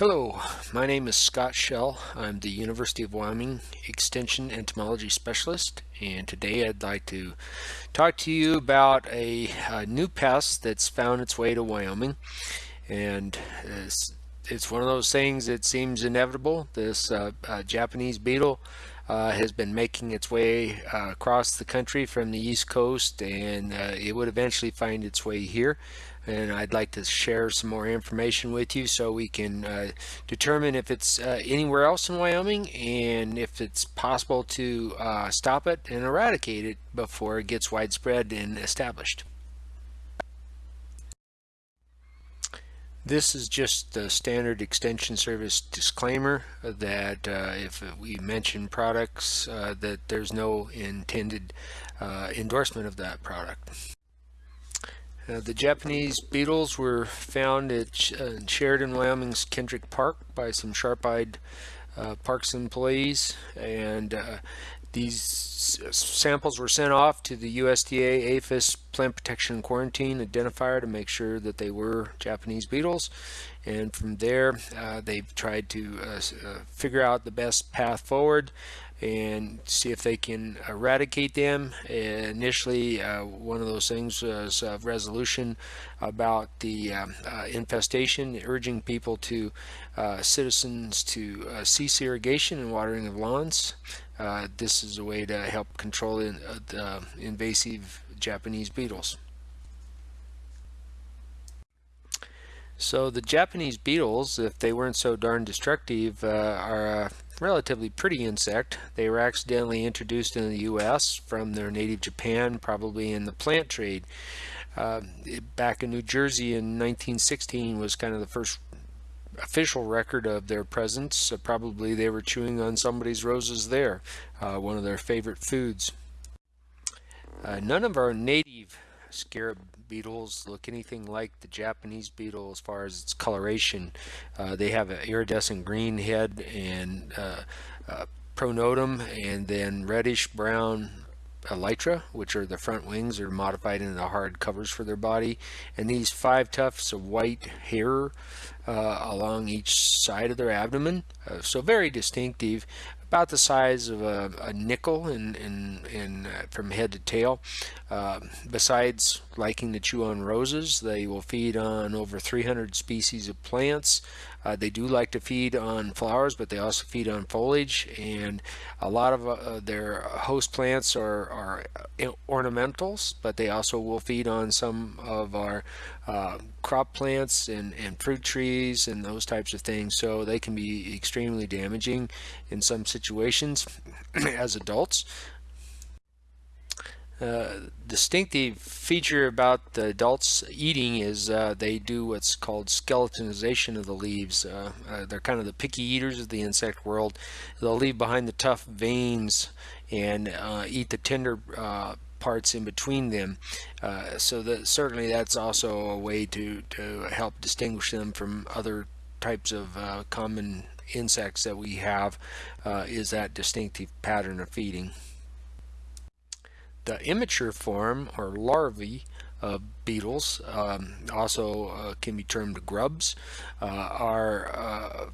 Hello, my name is Scott Schell. I'm the University of Wyoming Extension Entomology Specialist and today I'd like to talk to you about a, a new pest that's found its way to Wyoming and it's, it's one of those things that seems inevitable. This uh, uh, Japanese beetle uh, has been making its way uh, across the country from the east coast and uh, it would eventually find its way here and I'd like to share some more information with you so we can uh, determine if it's uh, anywhere else in Wyoming and if it's possible to uh, stop it and eradicate it before it gets widespread and established. This is just the standard extension service disclaimer that uh, if we mention products uh, that there's no intended uh, endorsement of that product. Uh, the Japanese beetles were found at uh, Sheridan, Wyoming's Kendrick Park by some sharp-eyed uh, parks employees and uh, these samples were sent off to the USDA APHIS plant protection quarantine identifier to make sure that they were Japanese beetles and from there uh, they've tried to uh, figure out the best path forward and see if they can eradicate them. Initially, uh, one of those things was a resolution about the um, uh, infestation, urging people to, uh, citizens to uh, cease irrigation and watering of lawns. Uh, this is a way to help control in, uh, the invasive Japanese beetles. So the Japanese beetles, if they weren't so darn destructive, uh, are a relatively pretty insect. They were accidentally introduced in the U.S. from their native Japan, probably in the plant trade. Uh, back in New Jersey in 1916 was kind of the first official record of their presence. Probably they were chewing on somebody's roses there, uh, one of their favorite foods. Uh, none of our native scarab beetles look anything like the Japanese beetle as far as its coloration. Uh, they have an iridescent green head and uh, uh, pronotum and then reddish brown elytra which are the front wings are modified into the hard covers for their body and these five tufts of white hair uh, along each side of their abdomen uh, so very distinctive about the size of a, a nickel in, in, in uh, from head to tail. Uh, besides liking to chew on roses, they will feed on over 300 species of plants. Uh, they do like to feed on flowers, but they also feed on foliage, and a lot of uh, their host plants are, are ornamentals, but they also will feed on some of our uh, crop plants and, and fruit trees and those types of things. So they can be extremely damaging in some situations as adults. Uh, distinctive feature about the adults eating is uh, they do what's called skeletonization of the leaves. Uh, uh they're kind of the picky eaters of the insect world. They'll leave behind the tough veins and uh, eat the tender parts in between them. so that certainly that's also a way to, to help distinguish them from other types of common insects that we have is that distinctive pattern of feeding. The immature form or larvae of beetles, um, also uh, can be termed grubs, uh, are uh,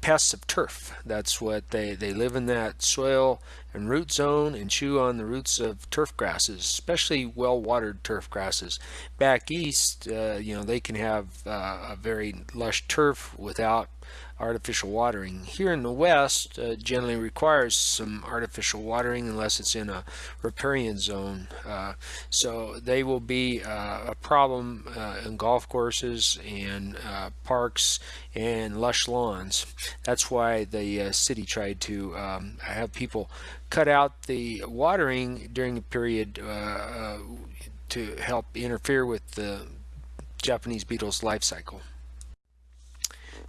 pests of turf. That's what they, they live in that soil and root zone and chew on the roots of turf grasses, especially well-watered turf grasses. Back east, uh, you know, they can have uh, a very lush turf without artificial watering. Here in the west uh, generally requires some artificial watering unless it's in a riparian zone. Uh, so they will be uh, a problem uh, in golf courses and uh, parks and lush lawns. That's why the uh, city tried to um, have people cut out the watering during the period to help interfere with the Japanese beetle's life cycle.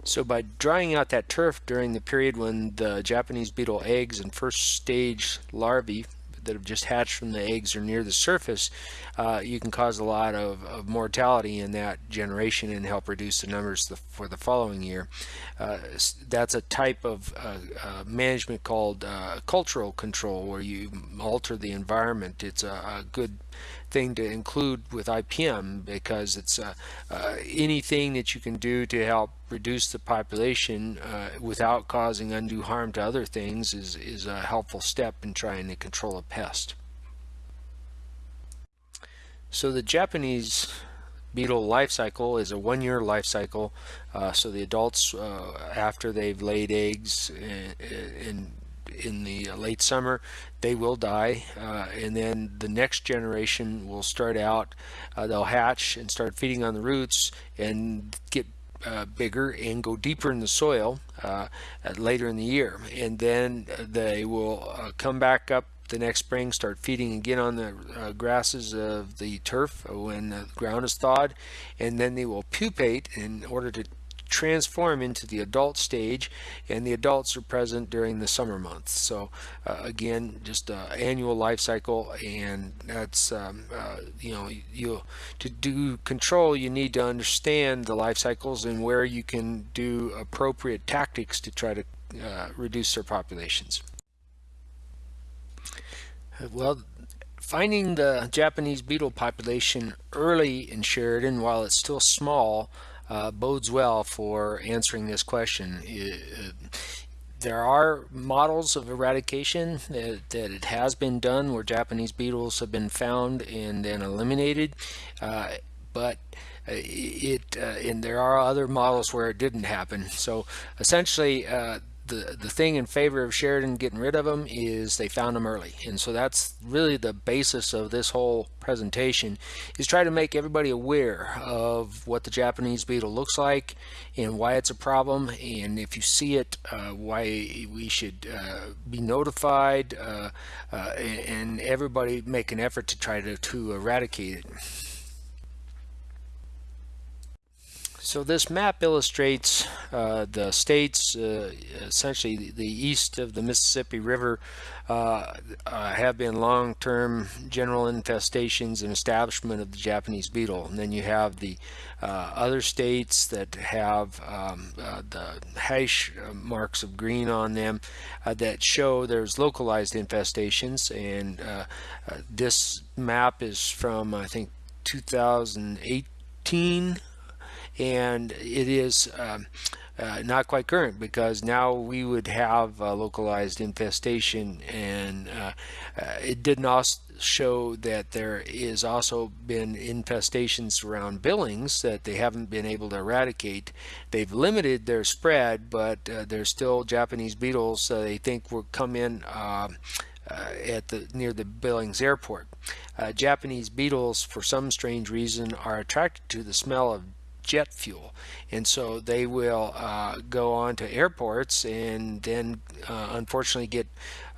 So by drying out that turf during the period when the Japanese beetle eggs and first stage larvae that have just hatched from the eggs are near the surface, uh, you can cause a lot of, of, mortality in that generation and help reduce the numbers the, for the following year. Uh, that's a type of uh, uh management called uh, cultural control where you alter the environment. It's a, a good thing to include with IPM because it's uh, anything that you can do to help reduce the population uh, without causing undue harm to other things is, is a helpful step in trying to control a pest. So the Japanese beetle life cycle is a one-year life cycle. Uh, so the adults, uh, after they've laid eggs in, in, in the late summer, they will die. Uh, and then the next generation will start out, uh, they'll hatch and start feeding on the roots and get uh, bigger and go deeper in the soil uh, later in the year. And then they will uh, come back up the next spring start feeding again on the uh, grasses of the turf when the ground is thawed and then they will pupate in order to transform into the adult stage and the adults are present during the summer months. So uh, again just an annual life cycle and that's um, uh, you know you to do control you need to understand the life cycles and where you can do appropriate tactics to try to uh, reduce their populations. Well, finding the Japanese beetle population early in Sheridan while it's still small uh, bodes well for answering this question. It, there are models of eradication that, that, it has been done where Japanese beetles have been found and then eliminated, uh, but it uh, and there are other models where it didn't happen. So essentially, uh, the the thing in favor of Sheridan getting rid of them is they found them early and so that's really the basis of this whole presentation is try to make everybody aware of what the Japanese beetle looks like and why it's a problem and if you see it uh, why we should uh, be notified uh, uh and everybody make an effort to try to, to eradicate it. So this map illustrates uh, the states, uh, essentially the east of the Mississippi River, uh, uh have been long-term general infestations and establishment of the Japanese beetle. And then you have the uh, other states that have um, uh, the hash marks of green on them that show there's localized infestations. And this map is from, I think, 2018 and it is um, uh, not quite current because now we would have localized infestation and uh, uh, it did not show that there is also been infestations around Billings that they haven't been able to eradicate. They've limited their spread but uh, there's still Japanese beetles they think will come in um, uh, at the near the Billings airport. Uh, Japanese beetles for some strange reason are attracted to the smell of jet fuel and so they will uh, go on to airports and then uh, unfortunately get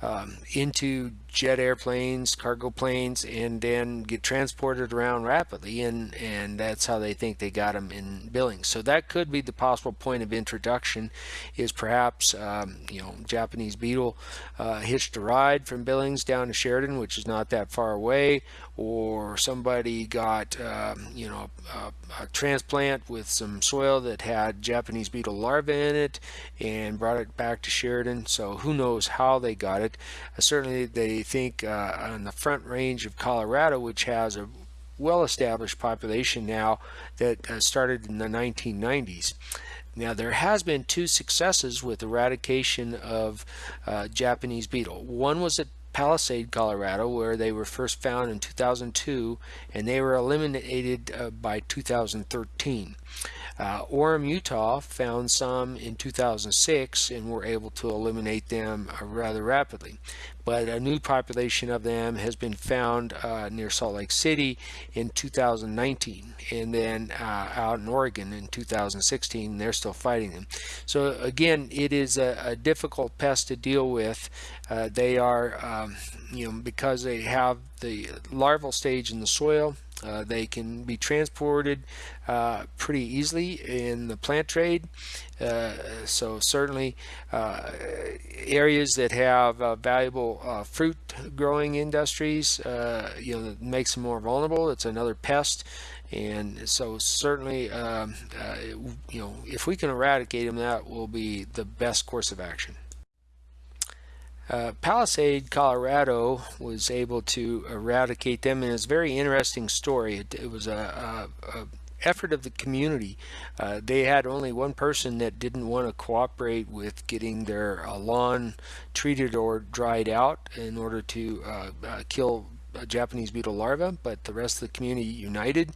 um, into jet airplanes, cargo planes, and then get transported around rapidly, and and that's how they think they got them in Billings. So that could be the possible point of introduction, is perhaps um, you know Japanese beetle uh, hitched a ride from Billings down to Sheridan, which is not that far away, or somebody got um, you know a, a transplant with some soil that had Japanese beetle larvae in it and brought it back to Sheridan. So who knows how they got it. Uh, certainly they think uh, on the front range of Colorado, which has a well-established population now that uh, started in the 1990s. Now there has been two successes with eradication of uh, Japanese beetle. One was at Palisade, Colorado, where they were first found in 2002, and they were eliminated uh, by 2013. Uh, Orem, Utah found some in 2006 and were able to eliminate them uh, rather rapidly. But a new population of them has been found uh, near Salt Lake City in 2019 and then uh, out in Oregon in 2016 they're still fighting them. So again it is a, a difficult pest to deal with. Uh, they are um, you know because they have the larval stage in the soil uh, they can be transported uh, pretty easily in the plant trade. Uh, so certainly uh, areas that have uh, valuable fruit growing industries, you know, makes them more vulnerable. It's another pest. And so certainly, um, you know, if we can eradicate them, that will be the best course of action. Uh, Palisade, Colorado was able to eradicate them and it's a very interesting story. It, it was a, a, a effort of the community. Uh, they had only one person that didn't want to cooperate with getting their uh, lawn treated or dried out in order to uh, kill Japanese beetle larvae, but the rest of the community united.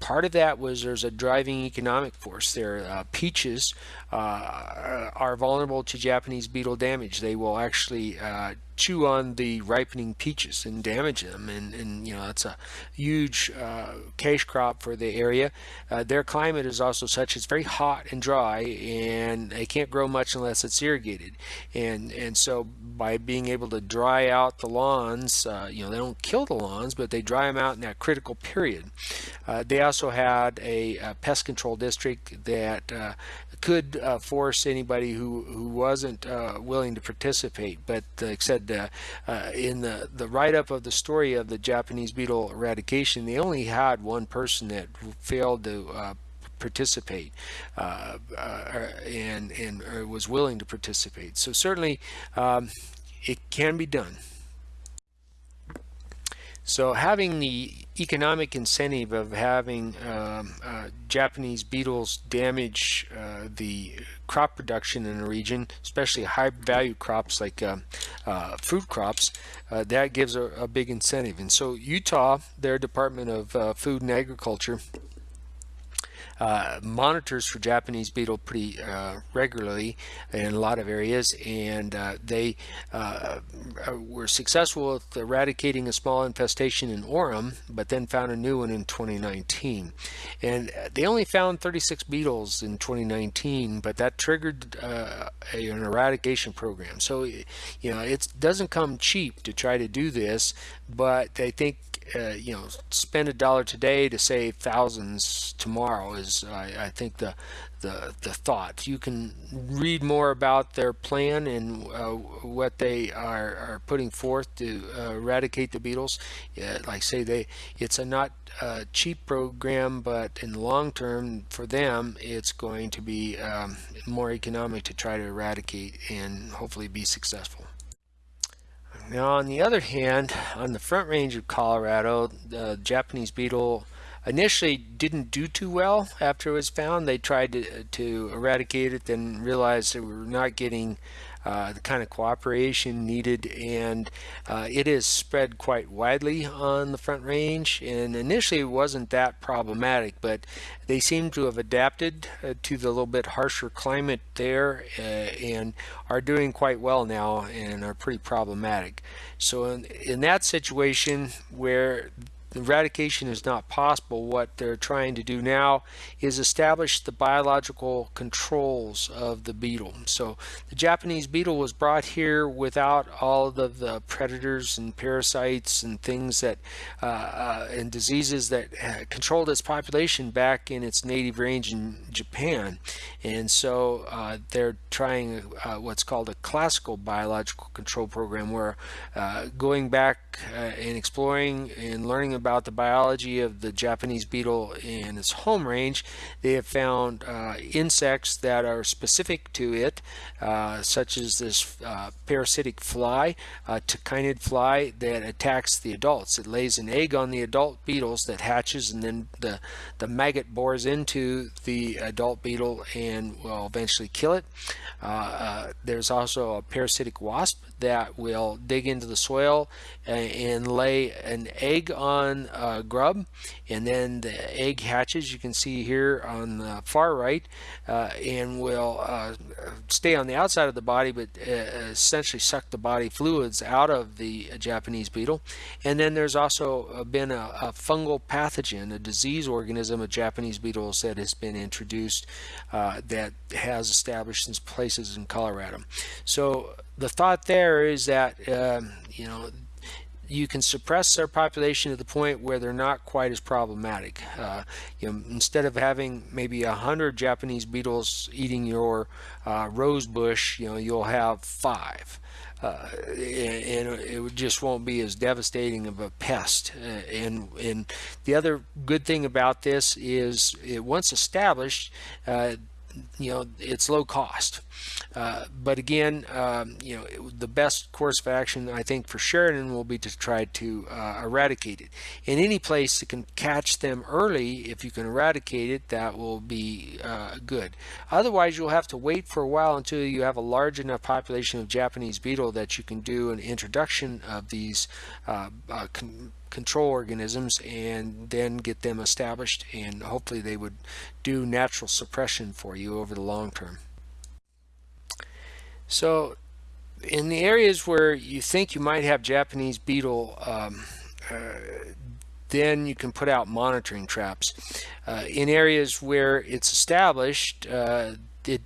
Part of that was there's a driving economic force there. Uh, peaches uh, are vulnerable to Japanese beetle damage. They will actually uh, chew on the ripening peaches and damage them. And, and you know it's a huge uh, cash crop for the area. Uh, their climate is also such it's very hot and dry and they can't grow much unless it's irrigated. And and so by being able to dry out the lawns uh, you know they don't kill the lawns but they dry them out in that critical period. Uh, they also had a, a, pest control district that uh, could uh, force anybody who who wasn't uh, willing to participate. But like I uh, uh, in the the write-up of the story of the Japanese beetle eradication, they only had one person that failed to uh, participate uh, and and was willing to participate. So certainly, um, it can be done. So having the economic incentive of having um, uh, Japanese beetles damage uh, the crop production in a region, especially high value crops like um, uh, fruit crops, uh, that gives a, a, big incentive. And so Utah, their Department of uh, Food and Agriculture, uh, monitors for Japanese beetle pretty uh, regularly in a lot of areas. And uh, they uh, were successful with eradicating a small infestation in Orem but then found a new one in 2019 and they only found 36 beetles in 2019 but that triggered uh, a, an eradication program. So you know it doesn't come cheap to try to do this but they think uh, you know, spend a dollar today to save thousands tomorrow is, I, I, think, the, the the thought. You can read more about their plan and uh, what they are, are putting forth to uh, eradicate the beetles. like say, they it's a not a cheap program, but in the long term, for them, it's going to be um, more economic to try to eradicate and hopefully be successful. Now on the other hand, on the front range of Colorado, the Japanese beetle initially didn't do too well after it was found. They tried to, to eradicate it, then realized they were not getting uh, the kind of cooperation needed and uh, it is spread quite widely on the front range and initially it wasn't that problematic but they seem to have adapted uh, to the little bit harsher climate there uh, and are doing quite well now and are pretty problematic. So in, in that situation where eradication is not possible. What they're trying to do now is establish the biological controls of the beetle. So the Japanese beetle was brought here without all of the predators and parasites and things that uh, uh, and diseases that uh, controlled its population back in its native range in Japan. And so uh, they're trying uh, what's called a classical biological control program where uh, going back and exploring and learning about about the biology of the Japanese beetle in its home range, they have found uh, insects that are specific to it, uh, such as this uh, parasitic fly, uh, tachinid fly that attacks the adults. It lays an egg on the adult beetles that hatches and then the, the maggot bores into the adult beetle and will eventually kill it. Uh, uh, there's also a parasitic wasp that will dig into the soil and, and lay an egg on a grub and then the egg hatches you can see here on the far right uh, and will uh, stay on the outside of the body but uh, essentially suck the body fluids out of the Japanese beetle. And then there's also been a, a fungal pathogen a disease organism of Japanese beetles that has been introduced uh, that has established in places in Colorado. So the thought there is that um, you know you can suppress their population to the point where they're not quite as problematic. Uh, you know, instead of having maybe a hundred Japanese beetles eating your uh, rose bush, you know, you'll have five. Uh, and, it just won't be as devastating of a pest. Uh, and and the other good thing about this is it once established, uh, you know it's low cost. Uh, but again, um, you know, the best course of action I think for Sheridan will be to try to uh, eradicate it. In any place that can catch them early, if you can eradicate it, that will be uh, good. Otherwise, you'll have to wait for a while until you have a large enough population of Japanese beetle that you can do an introduction of these uh, uh, control organisms and then get them established and hopefully they would do natural suppression for you over the long term. So in the areas where you think you might have Japanese beetle um, uh, then you can put out monitoring traps. Uh, in areas where it's established, uh, it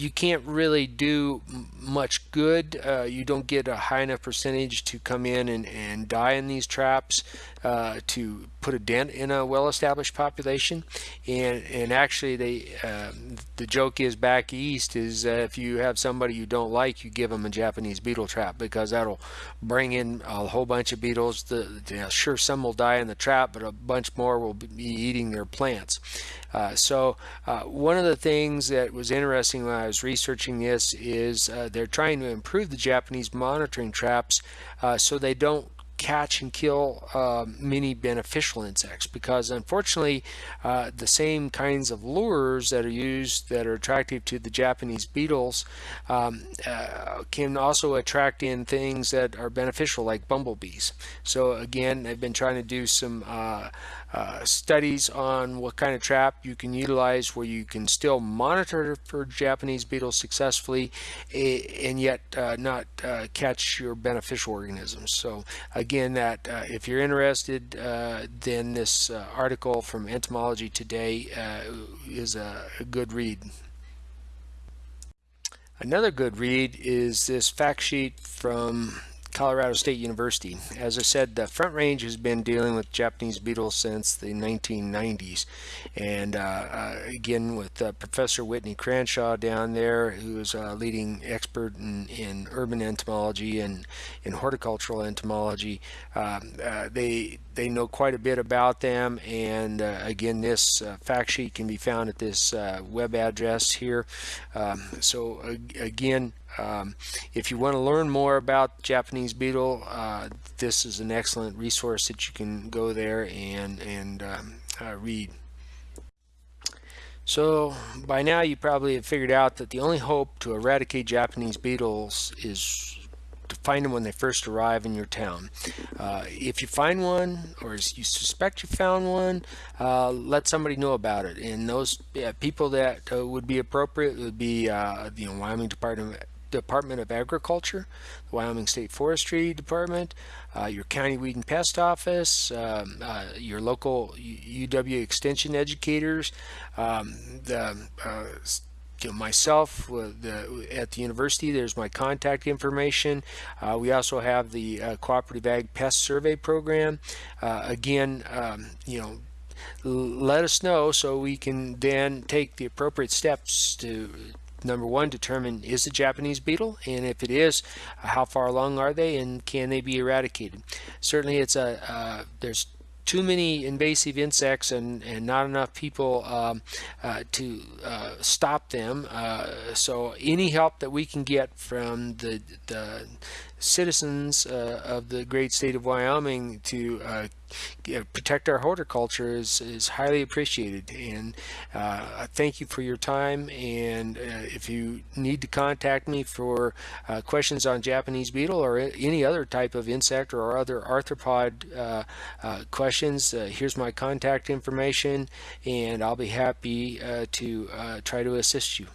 you can't really do much good. Uh, you don't get a high enough percentage to come in and, and die in these traps uh, to put a dent in a well-established population. And and actually, they uh, the joke is back east is if you have somebody you don't like, you give them a Japanese beetle trap because that'll bring in a whole bunch of beetles. The, you know, sure, some will die in the trap, but a bunch more will be eating their plants. Uh, so uh, one of the things that was interesting when I was researching this is uh, they're trying to improve the Japanese monitoring traps uh, so they don't catch and kill uh, many beneficial insects because unfortunately uh, the same kinds of lures that are used that are attractive to the Japanese beetles um, uh, can also attract in things that are beneficial like bumblebees. So again I've been trying to do some uh, studies on what kind of trap you can utilize where you can still monitor for Japanese beetles successfully and yet uh, not uh, catch your beneficial organisms. So again, that uh, if you're interested, uh, then this article from Entomology Today is a, a good read. Another good read is this fact sheet from Colorado State University. As I said, the Front Range has been dealing with Japanese beetles since the 1990s. And uh, uh, again, with uh, Professor Whitney Cranshaw down there, who is a leading expert in, in urban entomology and in horticultural entomology, um, uh, they they know quite a bit about them. And uh, again, this uh, fact sheet can be found at this web address here. Um, so again, um, if you want to learn more about Japanese beetle, uh, this is an excellent resource that you can go there and, and um, uh, read. So by now you probably have figured out that the only hope to eradicate Japanese beetles is to find them when they first arrive in your town. Uh, if you find one or you suspect you found one, uh, let somebody know about it. And those people that uh, would be appropriate would be uh, the Wyoming Department Department of Agriculture, the Wyoming State Forestry Department, uh, your county weed and pest office, um, uh, your local UW extension educators, um, the uh, myself the, at the university there's my contact information uh, we also have the uh, cooperative ag pest survey program uh, again um, you know let us know so we can then take the appropriate steps to number one, determine is it Japanese beetle, and if it is, how far along are they, and can they be eradicated? Certainly, it's a uh, there's too many invasive insects and, and not enough people um, uh, to uh, stop them. Uh, so any help that we can get from the, the citizens uh, of the great state of Wyoming to uh, protect our horticulture is, is highly appreciated. And uh, thank you for your time. And uh, if you need to contact me for uh, questions on Japanese beetle or any other type of insect or other arthropod uh, questions here's my contact information. And I'll be happy to try to assist you.